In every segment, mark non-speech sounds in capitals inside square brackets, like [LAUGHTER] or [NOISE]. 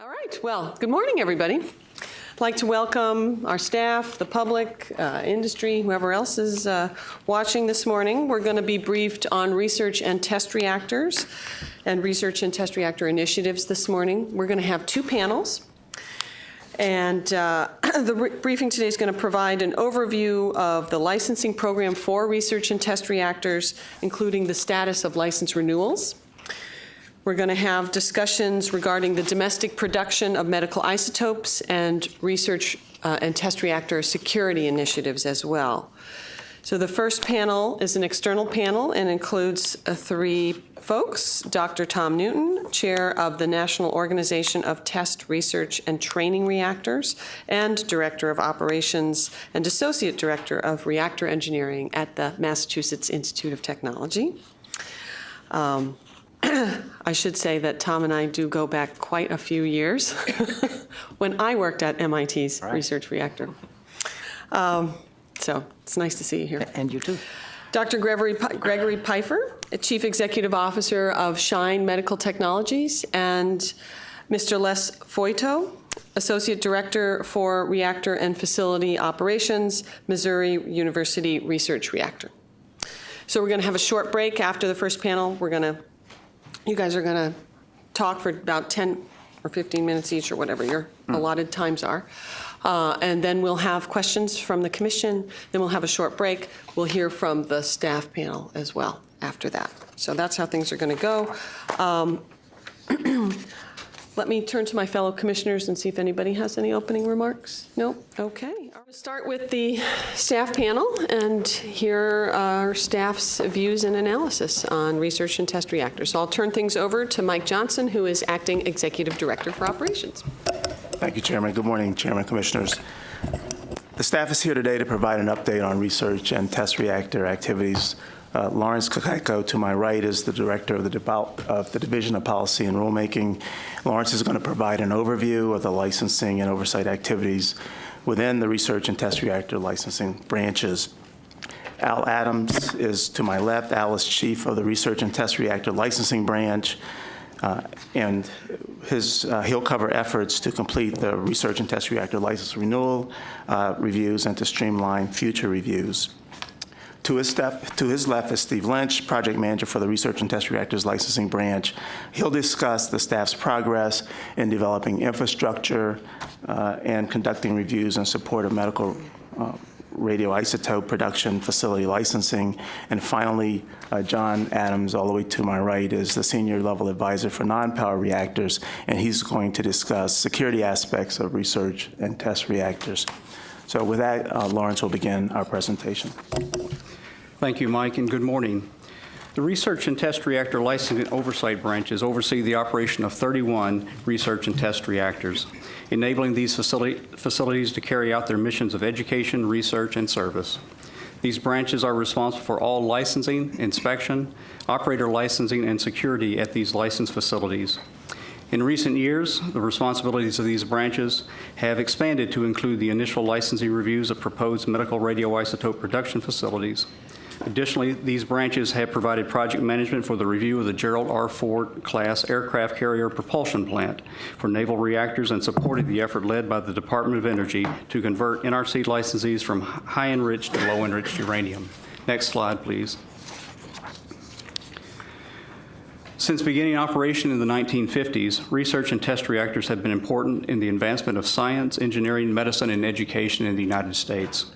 All right, well, good morning, everybody. I'd like to welcome our staff, the public, uh, industry, whoever else is uh, watching this morning. We're going to be briefed on research and test reactors and research and test reactor initiatives this morning. We're going to have two panels. And uh, [CLEARS THROAT] the briefing today is going to provide an overview of the licensing program for research and test reactors, including the status of license renewals. We're going to have discussions regarding the domestic production of medical isotopes and research uh, and test reactor security initiatives as well. So the first panel is an external panel and includes uh, three folks. Dr. Tom Newton, Chair of the National Organization of Test Research and Training Reactors and Director of Operations and Associate Director of Reactor Engineering at the Massachusetts Institute of Technology. Um, [CLEARS THROAT] I should say that Tom and I do go back quite a few years [LAUGHS] when I worked at MIT's Right. research reactor. Um, so it's nice to see you here. And you too. Dr. Gregory, Gregory Piefer, Chief Executive Officer of Shine Medical Technologies, and Mr. Les Foyto, Associate Director for Reactor and Facility Operations, Missouri University Research Reactor. So we're going to have a short break after the first panel. We're going to, you guys are going to talk for about 10 or 15 minutes each, or whatever your allotted times are. Uh, And then we'll have questions from the commission, then we'll have a short break. We'll hear from the staff panel as well after that. So that's how things are going to go. Um, [CLEARS THROAT] Let me turn to my fellow commissioners and see if anybody has any opening remarks. No? Okay. I'll start with the staff panel and hear our staff's views and analysis on research and test reactors. So I'll turn things over to Mike Johnson, who is Acting Executive Director for Operations. Thank you, Chairman. Good morning, Chairman, Commissioners. The staff is here today to provide an update on research and test reactor activities. Uh, Lawrence Kokajko, to my right, is the Director of the, of the Division of Policy and Rulemaking. Lawrence is going to provide an overview of the licensing and oversight activities within the research and test reactor licensing branches. Al Adams is to my left. Al is Chief of the Research and Test Reactor Licensing Branch. Uh, And his, uh, he'll cover efforts to complete the research and test reactor license renewal uh, reviews and to streamline future reviews. To his, to his left is Steve Lynch, Project Manager for the Research and Test Reactors Licensing Branch. He'll discuss the staff's progress in developing infrastructure uh, and conducting reviews in support of medical uh, radioisotope production facility licensing. And finally, uh, John Adams, all the way to my right, is the Senior Level Advisor for Non-Power Reactors, and he's going to discuss security aspects of research and test reactors. So with that, uh, Lawrence will begin our presentation. Thank you, Mike, and good morning. The Research and Test Reactor Licensing and Oversight Branches oversee the operation of 31 research and test reactors, enabling these facility- facilities to carry out their missions of education, research, and service. These branches are responsible for all licensing, inspection, operator licensing, and security at these licensed facilities. In recent years, the responsibilities of these branches have expanded to include the initial licensing reviews of proposed medical radioisotope production facilities. Additionally, these branches have provided project management for the review of the Gerald R. Ford class aircraft carrier propulsion plant for naval reactors and supported the effort led by the Department of Energy to convert NRC licensees from high enriched to low enriched uranium. Next slide, please. Since beginning operation in the 1950s, research and test reactors have been important in the advancement of science, engineering, medicine, and education in the United States.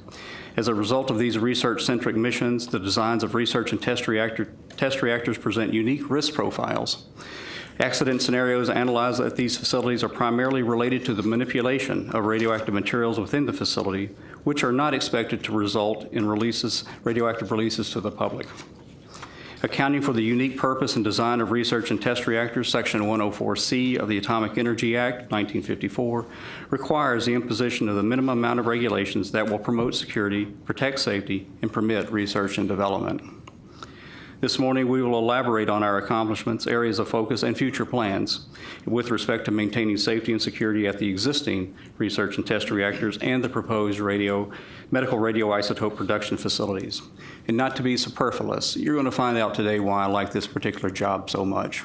As a result of these research-centric missions, the designs of research and test, reactor, test reactors present unique risk profiles. Accident scenarios analyzed at these facilities are primarily related to the manipulation of radioactive materials within the facility, which are not expected to result in releases, radioactive releases to the public. Accounting for the unique purpose and design of research and test reactors, Section 104C of the Atomic Energy Act, 1954, requires the imposition of the minimum amount of regulations that will promote security, protect safety, and permit research and development. This morning, we will elaborate on our accomplishments, areas of focus, and future plans with respect to maintaining safety and security at the existing research and test reactors and the proposed radio, medical radioisotope production facilities. And not to be superfluous, you're going to find out today why I like this particular job so much.